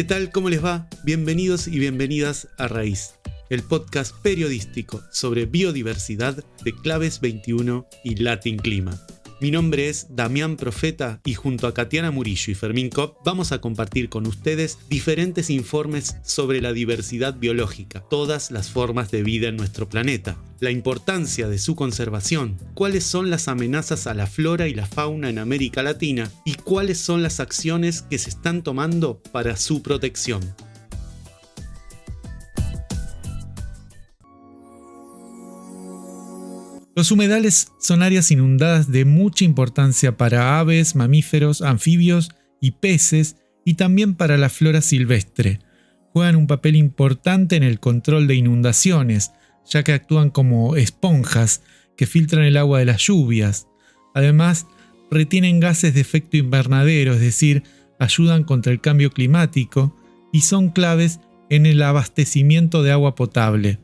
¿Qué tal? ¿Cómo les va? Bienvenidos y bienvenidas a Raíz, el podcast periodístico sobre biodiversidad de Claves 21 y Latin Clima. Mi nombre es Damián Profeta y junto a Katiana Murillo y Fermín Kopp vamos a compartir con ustedes diferentes informes sobre la diversidad biológica, todas las formas de vida en nuestro planeta, la importancia de su conservación, cuáles son las amenazas a la flora y la fauna en América Latina y cuáles son las acciones que se están tomando para su protección. Los humedales son áreas inundadas de mucha importancia para aves, mamíferos, anfibios y peces y también para la flora silvestre. Juegan un papel importante en el control de inundaciones, ya que actúan como esponjas que filtran el agua de las lluvias. Además, retienen gases de efecto invernadero, es decir, ayudan contra el cambio climático y son claves en el abastecimiento de agua potable.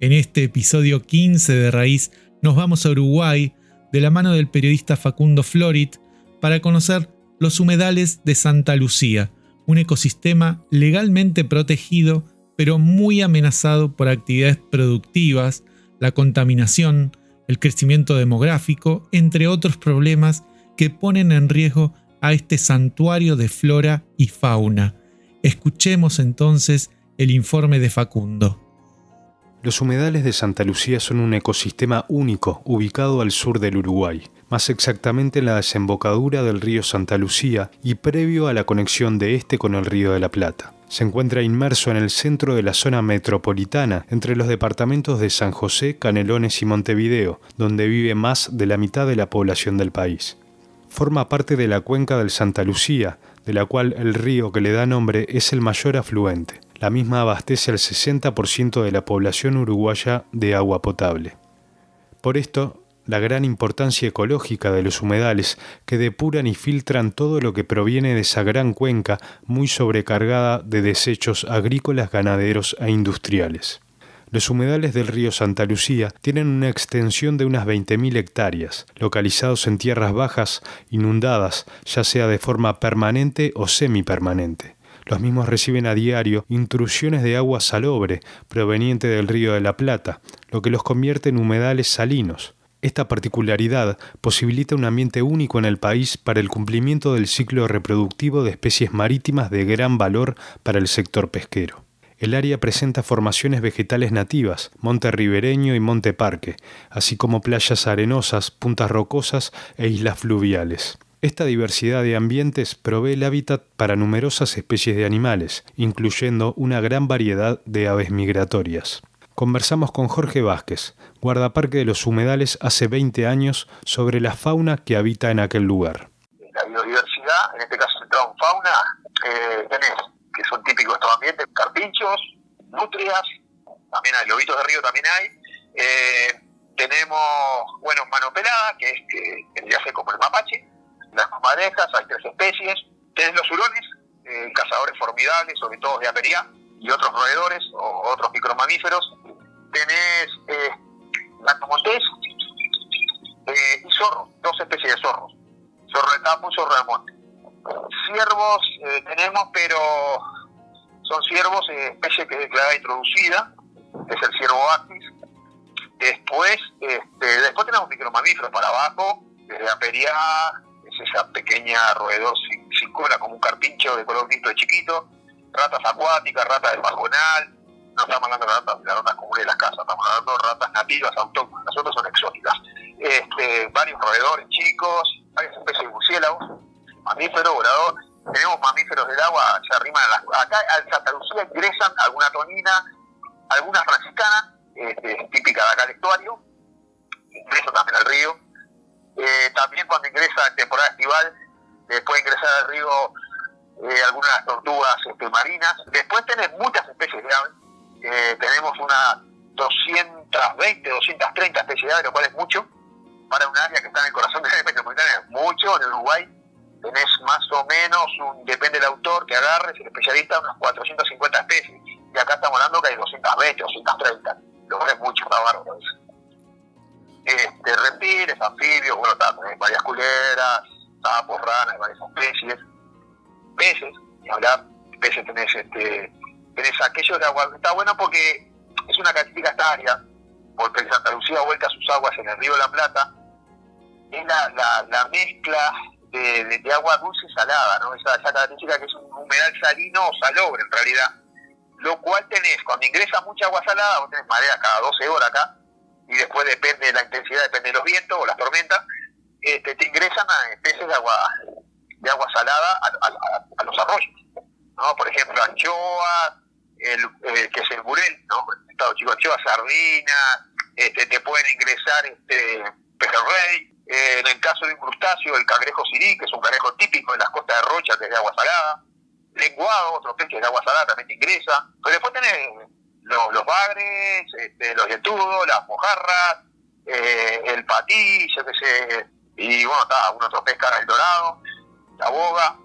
En este episodio 15 de Raíz nos vamos a Uruguay de la mano del periodista Facundo Florit para conocer los humedales de Santa Lucía, un ecosistema legalmente protegido pero muy amenazado por actividades productivas, la contaminación, el crecimiento demográfico, entre otros problemas que ponen en riesgo a este santuario de flora y fauna. Escuchemos entonces el informe de Facundo. Los humedales de Santa Lucía son un ecosistema único ubicado al sur del Uruguay, más exactamente en la desembocadura del río Santa Lucía y previo a la conexión de este con el río de la Plata. Se encuentra inmerso en el centro de la zona metropolitana, entre los departamentos de San José, Canelones y Montevideo, donde vive más de la mitad de la población del país. Forma parte de la cuenca del Santa Lucía, de la cual el río que le da nombre es el mayor afluente. La misma abastece al 60% de la población uruguaya de agua potable. Por esto, la gran importancia ecológica de los humedales que depuran y filtran todo lo que proviene de esa gran cuenca muy sobrecargada de desechos agrícolas, ganaderos e industriales. Los humedales del río Santa Lucía tienen una extensión de unas 20.000 hectáreas, localizados en tierras bajas, inundadas, ya sea de forma permanente o semipermanente. Los mismos reciben a diario intrusiones de agua salobre proveniente del río de la Plata, lo que los convierte en humedales salinos. Esta particularidad posibilita un ambiente único en el país para el cumplimiento del ciclo reproductivo de especies marítimas de gran valor para el sector pesquero. El área presenta formaciones vegetales nativas, monte ribereño y monte parque, así como playas arenosas, puntas rocosas e islas fluviales. Esta diversidad de ambientes provee el hábitat para numerosas especies de animales, incluyendo una gran variedad de aves migratorias. Conversamos con Jorge Vázquez, guardaparque de los humedales hace 20 años, sobre la fauna que habita en aquel lugar. La biodiversidad, en este caso centrado en fauna, eh, tenés, que son típicos estos ambientes, carpinchos, nutrias, también hay lobitos de río, también hay. Eh, tenemos, bueno, mano pelada, que es que vendría a ser como el mapache, las madejas, hay tres especies. Tenés los hurones, eh, cazadores formidables, sobre todo de apería, y otros roedores o otros micromamíferos. Tenés eh, eh, y zorros, dos especies de zorros. Zorro de campo y zorro de monte. Ciervos eh, tenemos, pero son ciervos, eh, especie que es declarada introducida, es el ciervo actis. Después, este, después tenemos micromamíferos para abajo, desde apería, esa pequeña roedor sin, cola, como un carpincho de color listo de chiquito, ratas acuáticas, ratas de pajonal, no estamos hablando de ratas, de ratas comunes de las casas, estamos hablando de ratas nativas, autóctonas, las otras son exóticas. Este, varios roedores chicos, varias especies de murciélagos, mamíferos, volador, tenemos mamíferos del agua, se arriman a las... Acá al Santa Lucía ingresan alguna tonina, alguna franciscana, este, típica de acá del estuario, ingresan también al río, eh, también cuando ingresa en temporada estival, eh, puede ingresar al río eh, algunas tortugas este, marinas. Después tenés muchas especies de aves. tenemos unas 220, 230 especies de aves, lo cual es mucho para un área que está en el corazón de la metropolitana. Es mucho. En Uruguay tenés más o menos, un, depende del autor que agarres, el especialista, unas 450 especies. Y acá estamos hablando que hay 220, 230. Lo cual es mucho, está bárbaro este, reptiles, anfibios, bueno, también varias culeras, sapos, ranas, varias especies, peces, y hablar, peces tenés, este, tenés aquellos de agua. Está bueno porque es una característica esta área, porque Santa Lucía vuelca sus aguas en el río de la Plata, es la, la, mezcla de, agua dulce y salada, ¿no? Esa, esa característica que es un humedal salino o salobre en realidad. Lo cual tenés, cuando ingresa mucha agua salada, vos tenés marea cada 12 horas acá, y después depende de la intensidad, depende de los vientos o las tormentas, este, te ingresan a especies de agua de agua salada a, los arroyos. ¿no? Por ejemplo, anchoas, el, eh, que es el burel, ¿no? Estado chico, anchoas, sardinas, este, te pueden ingresar este, pejerrey, eh, en el caso de un crustáceo, el cangrejo sirí, que es un cangrejo típico de las costas de Rocha, que es de agua salada, lenguado, otro pez de agua salada, también te ingresa, pero después tenés los, los bagres, este, los yetudos, las mojarras, eh, el patí, yo qué sé, y bueno, está, algún otro el dorado, la boga,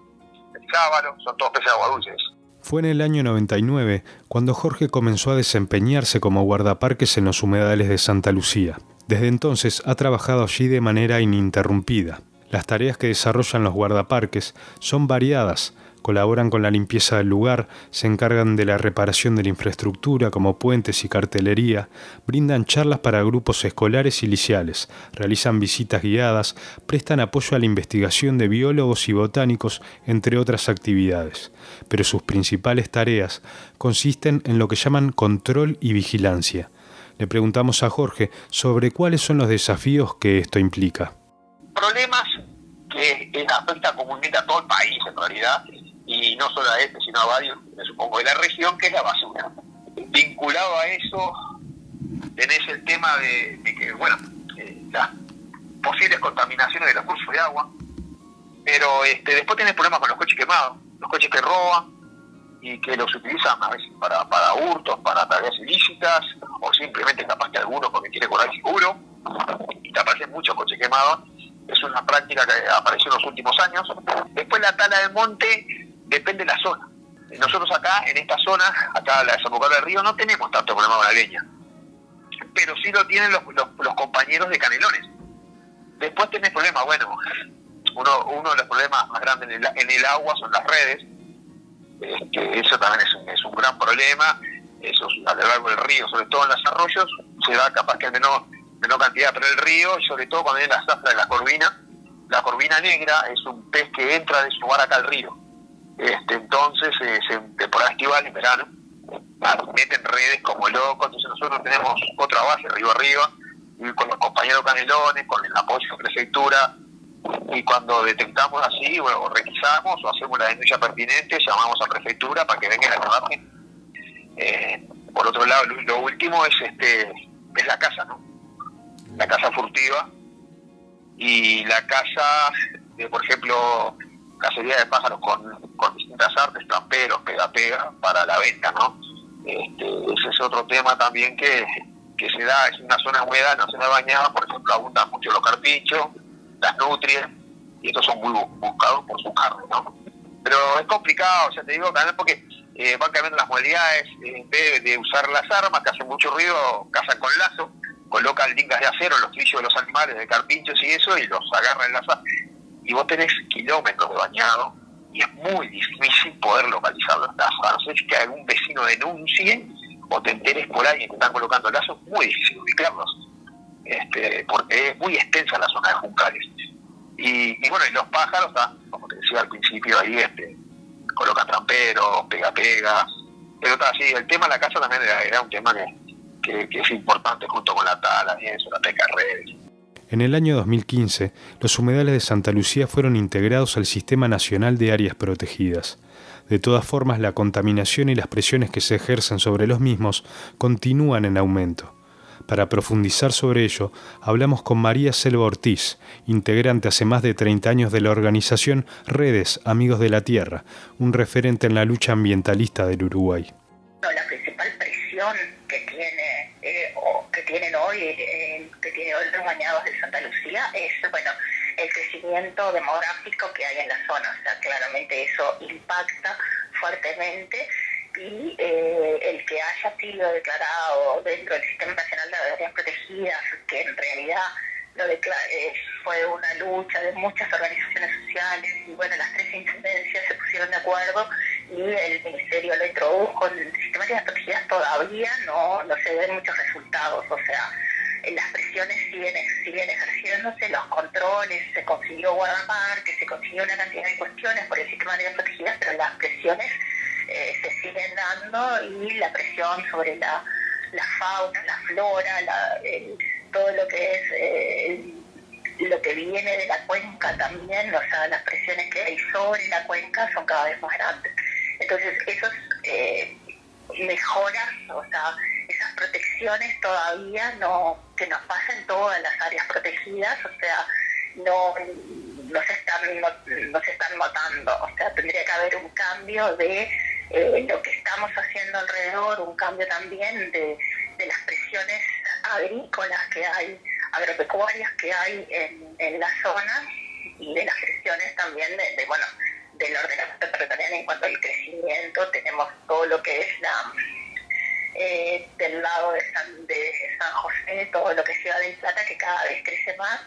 el sábalo, son todos peces de agua dulces. Fue en el año 99 cuando Jorge comenzó a desempeñarse como guardaparques en los humedales de Santa Lucía. Desde entonces ha trabajado allí de manera ininterrumpida. Las tareas que desarrollan los guardaparques son variadas, colaboran con la limpieza del lugar, se encargan de la reparación de la infraestructura como puentes y cartelería, brindan charlas para grupos escolares y liciales, realizan visitas guiadas, prestan apoyo a la investigación de biólogos y botánicos, entre otras actividades. Pero sus principales tareas consisten en lo que llaman control y vigilancia. Le preguntamos a Jorge sobre cuáles son los desafíos que esto implica. Problemas que afectan comúnmente a todo el país en realidad y no solo a este, sino a varios, me supongo, de la región, que es la basura. Vinculado a eso, tenés el tema de, que, bueno, eh, las posibles contaminaciones de los cursos de agua, pero este, después tenés problemas con los coches quemados, los coches que roban y que los utilizan a veces para, para hurtos, para tareas ilícitas, o simplemente capaz que alguno porque quiere cobrar seguro, y te aparecen muchos coches quemados, es una práctica que apareció en los últimos años. Después la tala del monte, depende de la zona. Nosotros acá, en esta zona, acá la desembocadura del río, no tenemos tanto problema con la leña. Pero sí lo tienen los, los, compañeros de Canelones. Después tenés problemas, bueno, uno, uno de los problemas más grandes en el, en el agua son las redes. Este, eso también es un, es un gran problema. Eso a lo largo del río, sobre todo en los arroyos, se da capaz que en menor, menor cantidad, pero el río, sobre todo cuando viene la zafra de la corvina, la corvina negra es un pez que entra de su acá al río este, entonces, eh, en temporada estival, en verano, meten redes como locos, entonces nosotros tenemos otra base, arriba arriba, y con los compañeros canelones, con el apoyo de la prefectura, y cuando detectamos así, o requisamos, o hacemos la denuncia pertinente, llamamos a prefectura para que vengan a trabajar. Eh, por otro lado, lo, último es este es la casa, ¿no? La casa furtiva y la casa, de, por ejemplo, cacería de pájaros con, con distintas artes, tramperos, pega-pega, para la venta, ¿no? Este, ese es otro tema también que, que se da, es una zona húmeda, se me bañada, por ejemplo, abundan mucho los carpichos, las nutrias, y estos son muy buscados por su carne, ¿no? Pero es complicado, ya te digo, también porque eh, van cambiando las modalidades, eh, de usar las armas, que hacen mucho ruido, cazan con lazo, colocan lingas de acero en los trillos de los animales, de carpinchos y eso, y los agarran en las y vos tenés kilómetros de y es muy difícil poder localizar los lazos. A no ser que algún vecino denuncie o te enteres por alguien que están colocando lazos, muy difícil ubicarlos, este, porque es muy extensa la zona de Juncales. Y, bueno, y los pájaros, como te decía al principio, ahí este, colocan tramperos, pega-pega, pero está así, el tema de la casa también era, un tema que, que, es importante junto con la tala y eso, la redes. En el año 2015, los humedales de Santa Lucía fueron integrados al Sistema Nacional de Áreas Protegidas. De todas formas, la contaminación y las presiones que se ejercen sobre los mismos continúan en aumento. Para profundizar sobre ello, hablamos con María Selva Ortiz, integrante hace más de 30 años de la organización Redes Amigos de la Tierra, un referente en la lucha ambientalista del Uruguay. Tienen hoy, eh, que tiene hoy los bañados de Santa Lucía, es bueno el crecimiento demográfico que hay en la zona. O sea, claramente eso impacta fuertemente y eh, el que haya sido declarado dentro del Sistema Nacional de Áreas Protegidas, que en realidad lo fue una lucha de muchas organizaciones sociales y bueno, las tres intendencias se pusieron de acuerdo y el Ministerio lo introdujo en sistemáticas protegidas todavía no, no se ven muchos resultados, o sea, las presiones siguen, siguen ejerciéndose, los controles, se consiguió guardar, que se consiguió una cantidad de cuestiones por el sistema de protegidas, pero las presiones eh, se siguen dando y la presión sobre la, la fauna, la flora, todo lo que es eh, lo que viene de la cuenca también, o sea, las presiones que hay sobre la cuenca son cada vez más grandes. Entonces, esos eh, mejoras, o sea, esas protecciones todavía no, que nos pasan en todas las áreas protegidas, o sea, no, no, se están, no, se están notando, o sea, tendría que haber un cambio de eh, lo que estamos haciendo alrededor, un cambio también de, de las presiones agrícolas que hay, agropecuarias que hay en, en la zona y de las presiones también de, bueno, del ordenamiento territorial en cuanto al crecimiento, tenemos todo lo que es la eh, del lado de San, de San José, todo lo que es Ciudad del Plata, que cada vez crece más,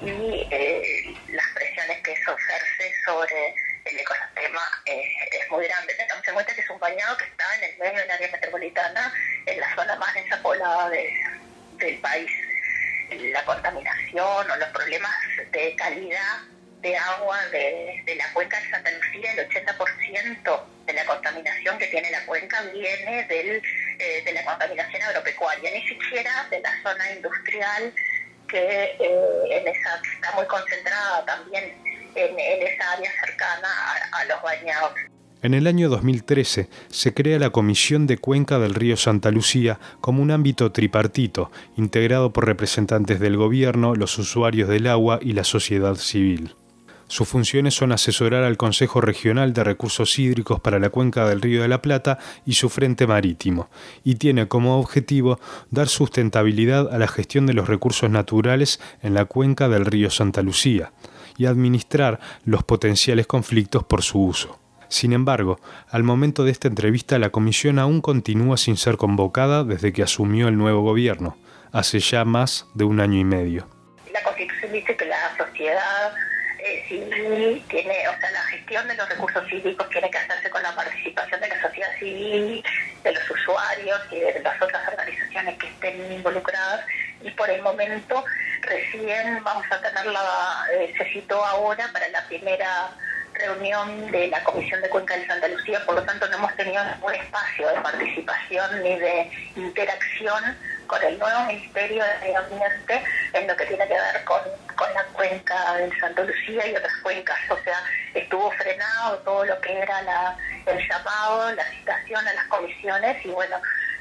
y eh, las presiones que eso ejerce sobre el ecosistema eh, es muy grande. Tengamos en cuenta que es un bañado que está en el medio del área metropolitana, en la zona más desapoblada del país. La contaminación o los problemas de agua de, la cuenca de Santa Lucía, el 80% de la contaminación que tiene la cuenca viene del, eh, de la contaminación agropecuaria, ni siquiera de la zona industrial que eh, en esa, está muy concentrada también en, esa área cercana a, a los bañados. En el año 2013 se crea la Comisión de Cuenca del Río Santa Lucía como un ámbito tripartito, integrado por representantes del gobierno, los usuarios del agua y la sociedad civil. Sus funciones son asesorar al Consejo Regional de Recursos Hídricos para la Cuenca del Río de la Plata y su frente marítimo, y tiene como objetivo dar sustentabilidad a la gestión de los recursos naturales en la cuenca del río Santa Lucía y administrar los potenciales conflictos por su uso. Sin embargo, al momento de esta entrevista la comisión aún continúa sin ser convocada desde que asumió el nuevo gobierno, hace ya más de un año y medio. La dice que civil tiene, o sea, la gestión de los recursos hídricos tiene que hacerse con la participación de la sociedad civil, de los usuarios y de las otras organizaciones que estén involucradas. Y por el momento recién vamos a tener la, eh, se citó ahora para la primera reunión de la Comisión de Cuenca de Santa Lucía, por lo tanto no hemos tenido ningún espacio de participación ni de interacción con el nuevo Ministerio de Medio Ambiente en lo que tiene que ver con, la cuenca de Santa Lucía y otras cuencas. O sea, estuvo frenado todo lo que era la, el llamado, la citación a las comisiones y bueno,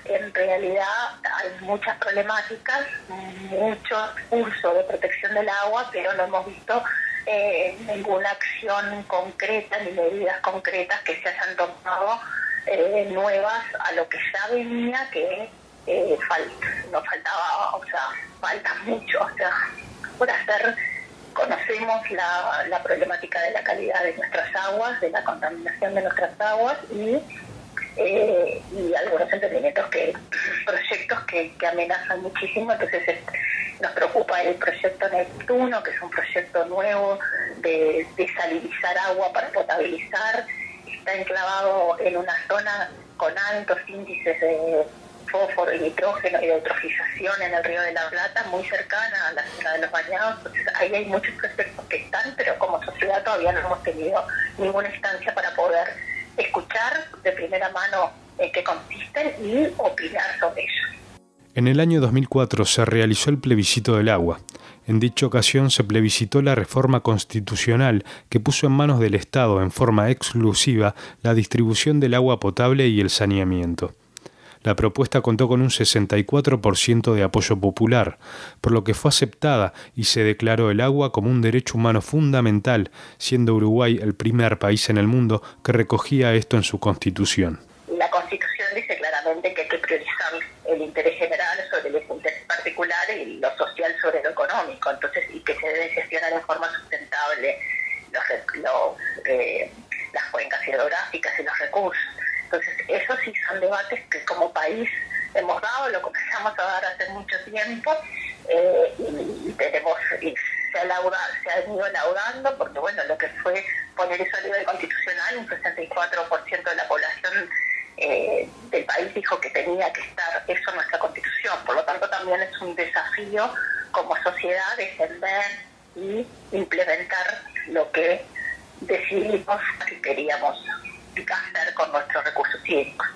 en realidad hay muchas problemáticas, mucho uso de protección del agua, pero no hemos visto eh, ninguna acción concreta ni medidas concretas que se hayan tomado eh, nuevas a lo que ya venía, que eh, nos faltaba, o sea, falta mucho, o sea, por hacer, conocemos la, la problemática de la calidad de nuestras aguas, de la contaminación de nuestras aguas y eh, y algunos emprendimientos que, proyectos que, amenazan muchísimo, entonces nos preocupa el proyecto Neptuno, que es un proyecto nuevo de desalinizar agua para potabilizar, está enclavado en una zona con altos índices de fósforo y nitrógeno y eutrofización en el río de la Plata, muy cercana a la zona de los bañados. Entonces, ahí hay muchos proyectos que están, pero como sociedad todavía no hemos tenido ninguna instancia para poder escuchar de primera mano en qué consisten y opinar sobre ellos. En el año 2004 se realizó el plebiscito del agua. En dicha ocasión se plebiscitó la reforma constitucional que puso en manos del Estado en forma exclusiva la distribución del agua potable y el saneamiento. La propuesta contó con un 64% de apoyo popular, por lo que fue aceptada y se declaró el agua como un derecho humano fundamental, siendo Uruguay el primer país en el mundo que recogía esto en su constitución. La constitución dice claramente que hay que priorizar el interés general sobre el interés particular y lo social sobre lo económico, entonces y que se debe gestionar en forma tiempo eh, y, tenemos, y se, lauda, se han ido laudando porque, bueno, lo que fue poner eso a nivel constitucional, un 64% de la población eh, del país dijo que tenía que estar eso en nuestra constitución. Por lo tanto, también es un desafío como sociedad defender y implementar lo que decidimos que queríamos hacer con nuestros recursos hídricos.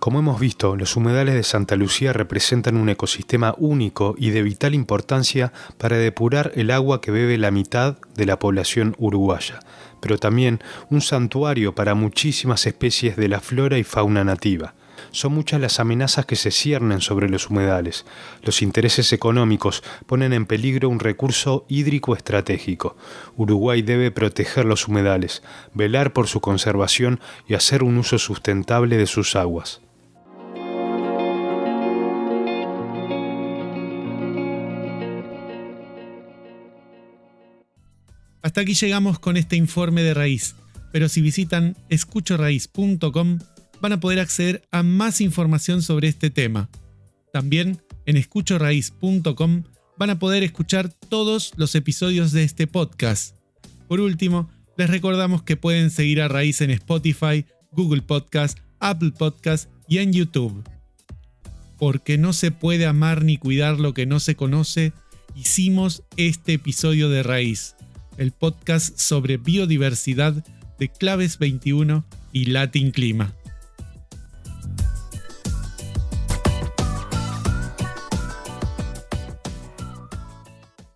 Como hemos visto, los humedales de Santa Lucía representan un ecosistema único y de vital importancia para depurar el agua que bebe la mitad de la población uruguaya, pero también un santuario para muchísimas especies de la flora y fauna nativa. Son muchas las amenazas que se ciernen sobre los humedales. Los intereses económicos ponen en peligro un recurso hídrico estratégico. Uruguay debe proteger los humedales, velar por su conservación y hacer un uso sustentable de sus aguas. Hasta aquí llegamos con este informe de raíz, pero si visitan escuchoraíz.com van a poder acceder a más información sobre este tema. También en escuchoraíz.com van a poder escuchar todos los episodios de este podcast. Por último, les recordamos que pueden seguir a Raíz en Spotify, Google Podcast, Apple Podcast y en YouTube. Porque no se puede amar ni cuidar lo que no se conoce, hicimos este episodio de Raíz el podcast sobre biodiversidad de Claves 21 y Latin Clima.